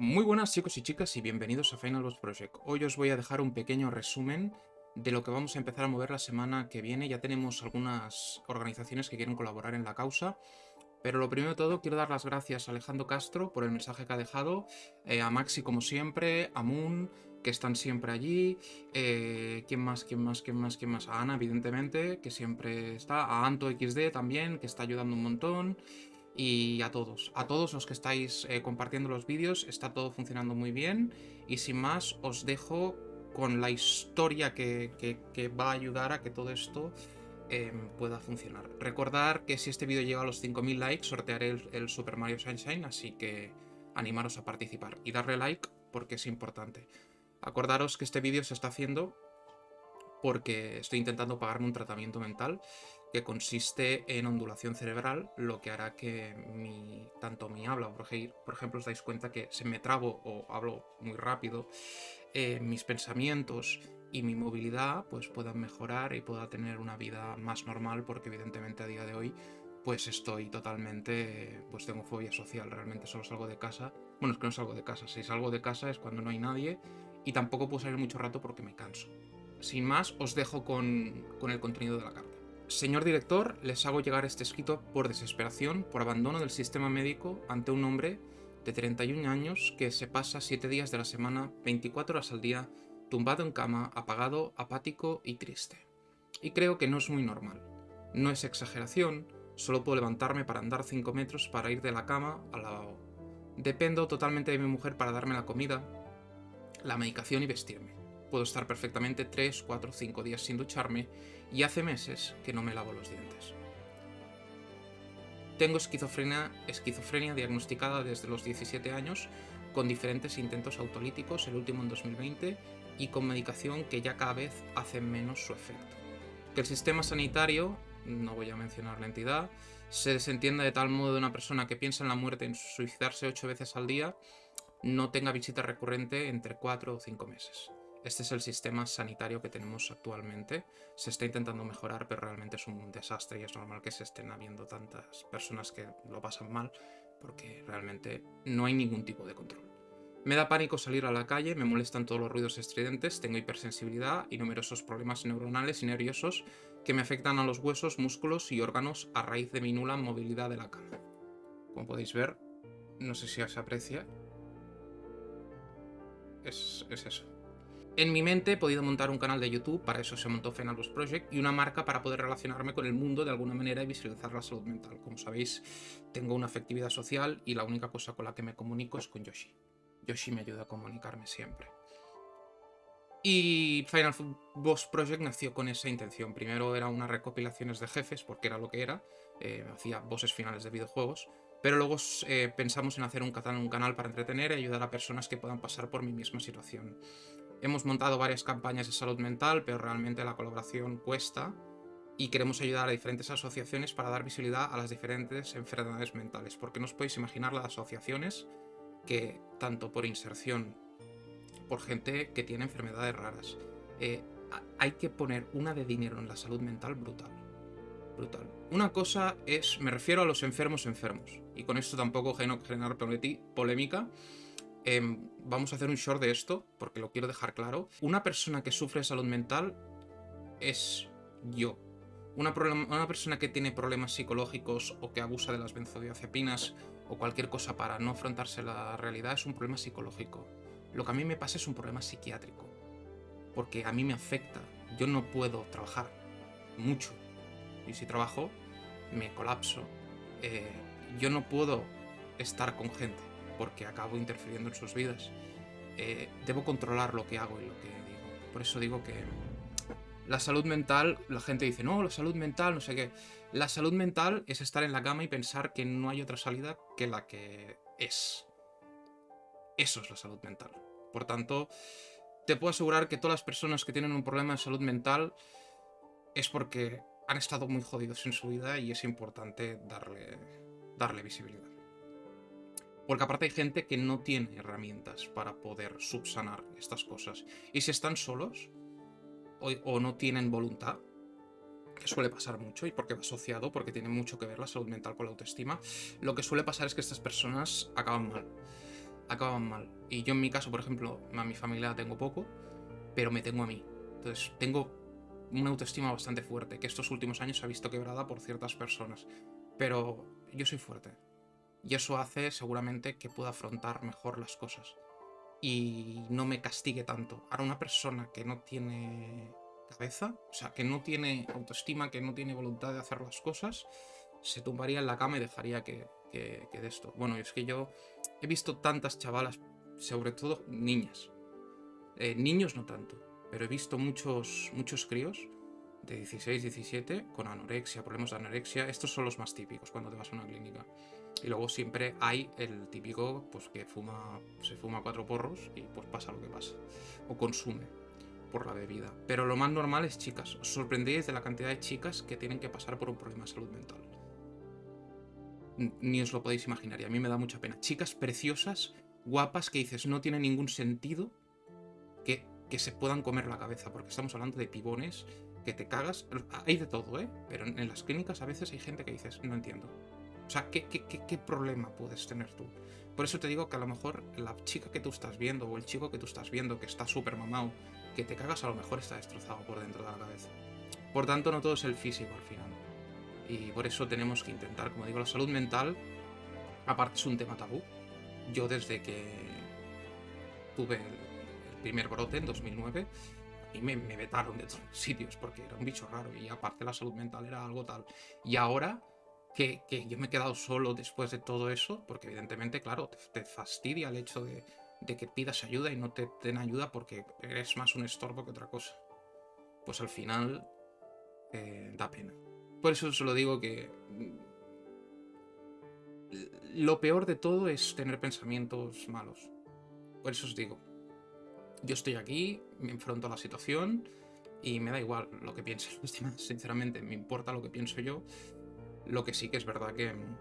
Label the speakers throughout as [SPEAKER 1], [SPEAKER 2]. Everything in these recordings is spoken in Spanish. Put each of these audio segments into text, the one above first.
[SPEAKER 1] Muy buenas chicos y chicas y bienvenidos a Final Boss Project. Hoy os voy a dejar un pequeño resumen de lo que vamos a empezar a mover la semana que viene. Ya tenemos algunas organizaciones que quieren colaborar en la causa. Pero lo primero de todo, quiero dar las gracias a Alejandro Castro por el mensaje que ha dejado, eh, a Maxi como siempre, a Moon, que están siempre allí, eh, ¿quién más, quién más, quién más, quién más? A Ana, evidentemente, que siempre está, a Anto XD también, que está ayudando un montón, y a todos, a todos los que estáis eh, compartiendo los vídeos, está todo funcionando muy bien, y sin más, os dejo con la historia que, va a ayudar a que todo esto em, pueda funcionar. Recordar que si este vídeo llega a los 5.000 likes, sortearé el, el Super Mario Sunshine, así que animaros a participar y darle like porque es importante. Acordaros que este vídeo se está haciendo porque estoy intentando pagarme un tratamiento mental que consiste en ondulación cerebral, lo que hará que tanto mi habla, por ejemplo, os dais cuenta que se me trabo o hablo muy rápido, eh, mis pensamientos y mi movilidad pues puedan mejorar y pueda tener una vida más normal porque evidentemente a día de hoy pues estoy totalmente, pues tengo fobia social, realmente solo salgo de casa, bueno es que no salgo de casa, si salgo de casa es cuando no hay nadie y tampoco puedo salir mucho rato porque me canso. Sin más, os dejo con, el contenido de la carta. Señor director, les hago llegar este escrito por desesperación, por abandono del sistema médico ante un hombre de 31 años que se pasa 7 días de la semana, 24 horas al día, tumbado en cama, apagado, apático y triste. Y creo que no es muy normal. No es exageración, solo puedo levantarme para andar 5 metros para ir de la cama al lavabo. Dependo totalmente de mi mujer para darme la comida, la medicación y vestirme. Puedo estar perfectamente 3, 4, 5 días sin ducharme y hace meses que no me lavo los dientes. Tengo esquizofrenia, esquizofrenia diagnosticada desde los 17 años con diferentes intentos autolíticos, el último en 2020, y con medicación que ya cada vez hace menos su efecto. Que el sistema sanitario, no voy a mencionar la entidad, se desentienda de tal modo de una persona que piensa en la muerte en suicidarse 8 veces al día no tenga visita recurrente entre 4 o 5 meses. Este es el sistema sanitario que tenemos actualmente. Se está intentando mejorar, pero realmente es un desastre y es normal que se estén habiendo tantas personas que lo pasan mal porque realmente no hay ningún tipo de control. Me da pánico salir a la calle, me molestan todos los ruidos estridentes, tengo hipersensibilidad y numerosos problemas neuronales y nerviosos que me afectan a los huesos, músculos y órganos a raíz de mi nula movilidad de la cama. Como podéis ver, no sé si se aprecia, es, eso. En mi mente he podido montar un canal de YouTube, para eso se montó Fenalus Project, y una marca para poder relacionarme con el mundo de alguna manera y visualizar la salud mental. Como sabéis, tengo una afectividad social y la única cosa con la que me comunico es con Yoshi. Yoshi me ayuda a comunicarme siempre. Y Final Boss Project nació con esa intención. Primero era unas recopilaciones de jefes, porque era lo que era. Eh, hacía bosses finales de videojuegos. Pero luego eh, pensamos en hacer un, un canal para entretener y ayudar a personas que puedan pasar por mi misma situación. Hemos montado varias campañas de salud mental, pero realmente la colaboración cuesta y queremos ayudar a diferentes asociaciones para dar visibilidad a las diferentes enfermedades mentales, porque no os podéis imaginar las asociaciones que, tanto por inserción, por gente que tiene enfermedades raras, eh, hay que poner una de dinero en la salud mental brutal brutal. Una cosa es, me refiero a los enfermos enfermos, y con esto tampoco generar polémica, em, vamos a hacer un short de esto, porque lo quiero dejar claro. Una persona que sufre de salud mental es yo. Una, persona que tiene problemas psicológicos o que abusa de las benzodiazepinas o cualquier cosa para no afrontarse la realidad es un problema psicológico. Lo que a mí me pasa es un problema psiquiátrico. Porque a mí me afecta. Yo no puedo trabajar mucho y si trabajo, me colapso. Eh, yo no puedo estar con gente porque acabo interfiriendo en sus vidas. Eh, debo controlar lo que hago y lo que digo. Por eso digo que la salud mental, la gente dice, no, la salud mental, no sé qué. La salud mental es estar en la cama y pensar que no hay otra salida que la que es. Eso es la salud mental. Por tanto, te puedo asegurar que todas las personas que tienen un problema de salud mental es porque han estado muy jodidos en su vida y es importante darle, darle visibilidad. Porque aparte hay gente que no tiene herramientas para poder subsanar estas cosas. Y si están solos o, no tienen voluntad, que suele pasar mucho y porque va asociado, porque tiene mucho que ver la salud mental con la autoestima, lo que suele pasar es que estas personas acaban mal. acaban mal. Y yo en mi caso, por ejemplo, a mi familia tengo poco, pero me tengo a mí. Entonces tengo una autoestima bastante fuerte, que estos últimos años se ha visto quebrada por ciertas personas. Pero yo soy fuerte. Y eso hace seguramente que pueda afrontar mejor las cosas. Y no me castigue tanto. Ahora una persona que no tiene cabeza, o sea, que no tiene autoestima, que no tiene voluntad de hacer las cosas, se tumbaría en la cama y dejaría que, que, de esto. Bueno, es que yo he visto tantas chavalas, sobre todo niñas. Eh, niños no tanto, pero he visto muchos, muchos críos de 16, 17 con anorexia, problemas de anorexia. Estos son los más típicos cuando te vas a una clínica. Y luego siempre hay el típico pues que fuma, se fuma cuatro porros y pues pasa lo que pasa. O consume por la bebida. Pero lo más normal es chicas. Os sorprendéis de la cantidad de chicas que tienen que pasar por un problema de salud mental ni os lo podéis imaginar y a mí me da mucha pena. Chicas preciosas, guapas, que dices no tiene ningún sentido que, que se puedan comer la cabeza, porque estamos hablando de pibones que te cagas. Hay de todo, ¿eh? Pero en las clínicas a veces hay gente que dices, no entiendo. O sea, ¿qué, qué, qué, qué problema puedes tener tú? Por eso te digo que a lo mejor la chica que tú estás viendo o el chico que tú estás viendo que está súper mamado, que te cagas, a lo mejor está destrozado por dentro de la cabeza. Por tanto, no todo es el físico al final. Y por eso tenemos que intentar, como digo, la salud mental, aparte es un tema tabú. Yo desde que tuve el, primer brote en 2009, y me, me, vetaron de todos sitios porque era un bicho raro y aparte la salud mental era algo tal. Y ahora que, yo me he quedado solo después de todo eso, porque evidentemente, claro, te, fastidia el hecho de, de, que pidas ayuda y no te den ayuda porque eres más un estorbo que otra cosa. Pues al final eh, da pena. Por eso os lo digo que... Mm, lo peor de todo es tener pensamientos malos. Por eso os digo. Yo estoy aquí, me enfrento a la situación y me da igual lo que piensen los demás, sinceramente. Me importa lo que pienso yo. Lo que sí que es verdad que mm,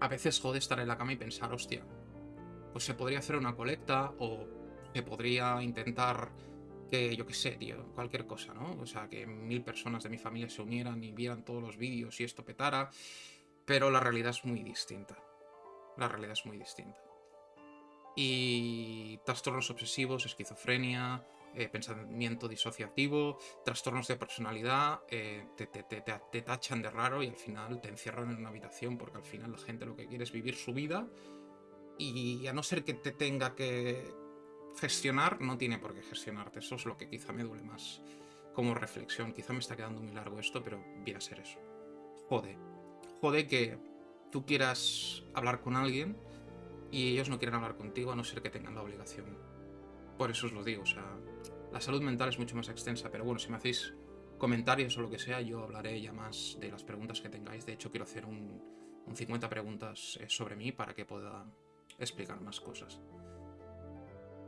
[SPEAKER 1] a veces jode estar en la cama y pensar, hostia, pues se podría hacer una colecta o se podría intentar que yo qué sé, tío, cualquier cosa, ¿no? O sea, que mil personas de mi familia se unieran y vieran todos los vídeos y esto petara, pero la realidad es muy distinta. La realidad es muy distinta. Y trastornos obsesivos, esquizofrenia, eh, pensamiento disociativo, trastornos de personalidad, eh, te, te, tachan de raro y al final te encierran en una habitación porque al final la gente lo que quiere es vivir su vida y a no ser que te tenga que, gestionar no tiene por qué gestionarte. Eso es lo que quizá me duele más como reflexión. Quizá me está quedando muy largo esto, pero viene a ser eso. Jode. Jode que tú quieras hablar con alguien y ellos no quieren hablar contigo a no ser que tengan la obligación. Por eso os lo digo, o sea, la salud mental es mucho más extensa, pero bueno, si me hacéis comentarios o lo que sea, yo hablaré ya más de las preguntas que tengáis. De hecho, quiero hacer un, un 50 preguntas eh, sobre mí para que pueda explicar más cosas.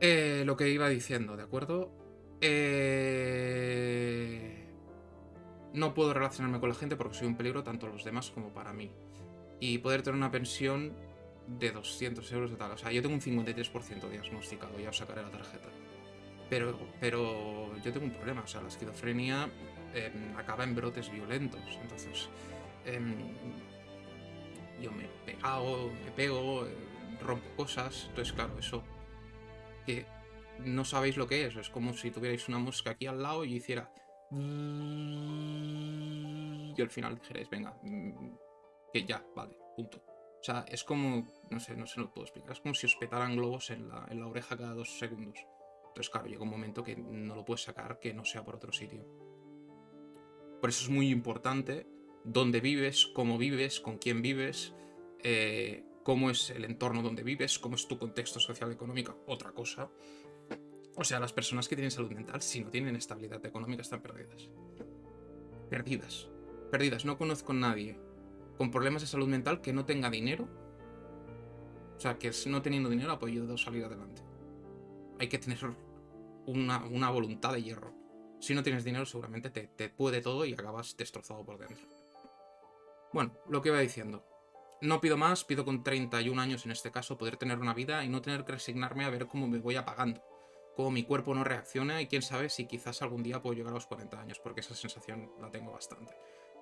[SPEAKER 1] Eh, lo que iba diciendo, ¿de acuerdo? Eh, no puedo relacionarme con la gente porque soy un peligro tanto a los demás como para mí. Y poder tener una pensión de 200 euros de tal. O sea, yo tengo un 53% diagnosticado, ya os sacaré la tarjeta. Pero, pero yo tengo un problema, o sea, la esquizofrenia em, acaba en brotes violentos. Entonces, em, yo me he pegado, me pego, eh, rompo cosas. Entonces, claro, eso que no sabéis lo que es. Es como si tuvierais una mosca aquí al lado y hiciera... Y al final dijerais, venga, mm, que ya, vale, punto. O sea, es como, no sé, no se lo puedo explicar, es como si os petaran globos en la, en la oreja cada dos segundos. Entonces, claro, llega un momento que no lo puedes sacar que no sea por otro sitio. Por eso es muy importante dónde vives, cómo vives, con quién vives, eh, cómo es el entorno donde vives, cómo es tu contexto social económico, otra cosa. O sea, las personas que tienen salud mental, si no tienen estabilidad económica, están perdidas. Perdidas. Perdidas. No conozco a nadie con problemas de salud mental que no tenga dinero. O sea, que no teniendo dinero ha podido salir adelante. Hay que tener una, voluntad de hierro. Si no tienes dinero, seguramente te, te puede todo y acabas destrozado por dentro. Bueno, lo que iba diciendo. No pido más, pido con 31 años en este caso poder tener una vida y no tener que resignarme a ver cómo me voy apagando. Cómo mi cuerpo no reacciona y quién sabe si quizás algún día puedo llegar a los 40 años, porque esa sensación la tengo bastante.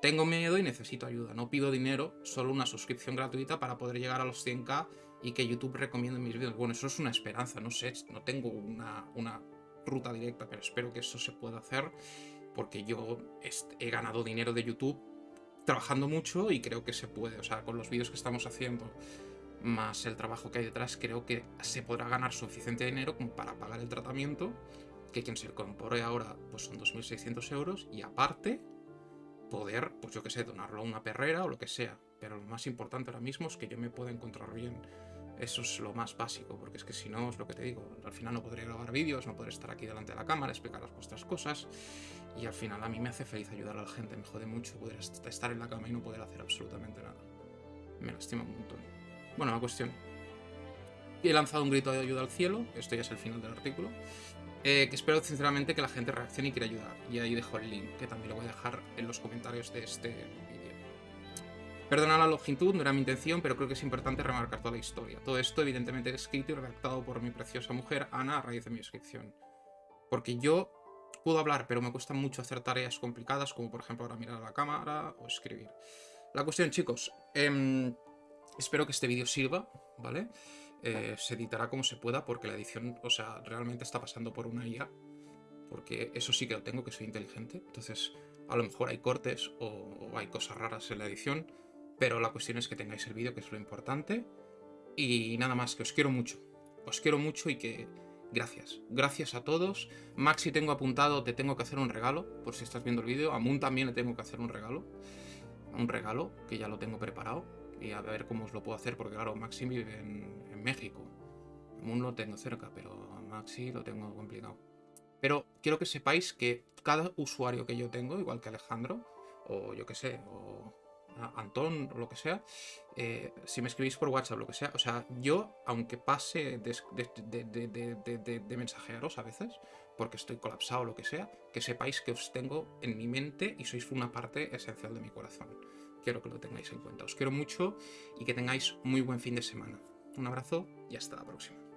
[SPEAKER 1] tengo miedo y necesito ayuda. No pido dinero, solo una suscripción gratuita para poder llegar a los 100k y que YouTube recomiende mis vídeos. Bueno, eso es una esperanza, no sé, no tengo una, una ruta directa, pero espero que eso se pueda hacer porque yo he ganado dinero de YouTube trabajando mucho y creo que se puede. O sea, con los vídeos que estamos haciendo más el trabajo que hay detrás, creo que se podrá ganar suficiente dinero para pagar el tratamiento, que quien se incorpore ahora pues son 2.600 euros y aparte poder, pues yo que sé, donarlo a una perrera o lo que sea. Pero lo más importante ahora mismo es que yo me pueda encontrar bien. Eso es lo más básico, porque es que si no, es lo que te digo, al final no podré grabar vídeos, no podré estar aquí delante de la cámara, explicar las vuestras cosas, y al final a mí me hace feliz ayudar a la gente, me jode mucho poder estar en la cama y no poder hacer absolutamente nada. Me lastima un montón. Bueno, la cuestión. He lanzado un grito de ayuda al cielo, esto ya es el final del artículo, eh, que espero sinceramente que la gente reaccione y quiera ayudar. Y ahí dejo el link, que también lo voy a dejar en los comentarios de este vídeo. Perdona la longitud, no era mi intención, pero creo que es importante remarcar toda la historia. Todo esto evidentemente escrito y redactado por mi preciosa mujer, Ana, a raíz de mi inscripción. Porque yo puedo hablar, pero me cuesta mucho hacer tareas complicadas, como por ejemplo ahora mirar a la cámara o escribir. La cuestión, chicos, eh, Espero que este vídeo sirva, ¿vale? Eh, se editará como se pueda porque la edición, o sea, realmente está pasando por una IA. Porque eso sí que lo tengo, que soy inteligente. Entonces, a lo mejor hay cortes o, hay cosas raras en la edición. Pero la cuestión es que tengáis el vídeo, que es lo importante. Y nada más, que os quiero mucho. Os quiero mucho y que... Gracias. Gracias a todos. Maxi tengo apuntado, te tengo que hacer un regalo, por si estás viendo el vídeo. A Moon también le tengo que hacer un regalo. Un regalo, que ya lo tengo preparado y a ver cómo os lo puedo hacer, porque claro, Maxi vive en, México. Moon lo tengo cerca, pero a Maxi lo tengo complicado. Pero quiero que sepáis que cada usuario que yo tengo, igual que Alejandro, o yo que sé, o Antón, o lo que sea, eh, si me escribís por WhatsApp, lo que sea, o sea, yo, aunque pase de, de, mensajearos a veces, porque estoy colapsado o lo que sea, que sepáis que os tengo en mi mente y sois una parte esencial de mi corazón quiero que lo tengáis en cuenta. Os quiero mucho y que tengáis muy buen fin de semana. Un abrazo y hasta la próxima.